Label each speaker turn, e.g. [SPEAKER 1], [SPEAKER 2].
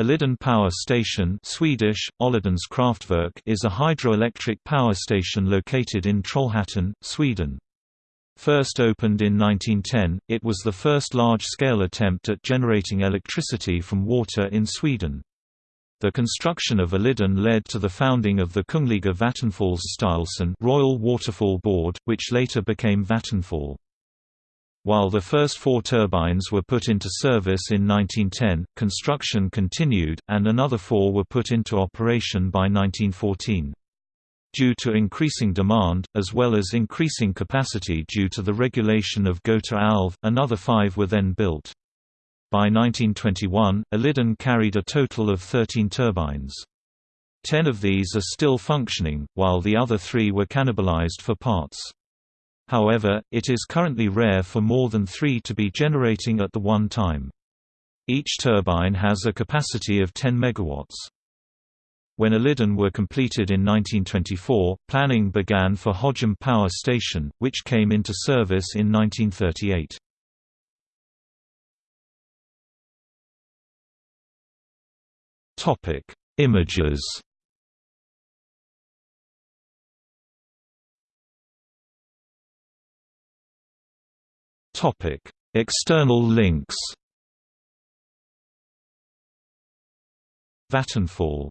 [SPEAKER 1] Olidan Power Station Swedish, Kraftwerk is a hydroelectric power station located in Trollhättan, Sweden. First opened in 1910, it was the first large-scale attempt at generating electricity from water in Sweden. The construction of Olidan led to the founding of the Kungliga Vattenfallsstyrelsen Royal Waterfall Board, which later became Vattenfall. While the first four turbines were put into service in 1910, construction continued, and another four were put into operation by 1914. Due to increasing demand, as well as increasing capacity due to the regulation of Göta älv, another five were then built. By 1921, Olidan carried a total of 13 turbines. Ten of these are still functioning, while the other three were cannibalized for parts. However, it is currently rare for more than three to be generating at the one time. Each turbine has a capacity of 10 MW. When Olidan were completed in 1924, planning began for Hojum Power Station, which came into service in 1938. Images External links. Vattenfall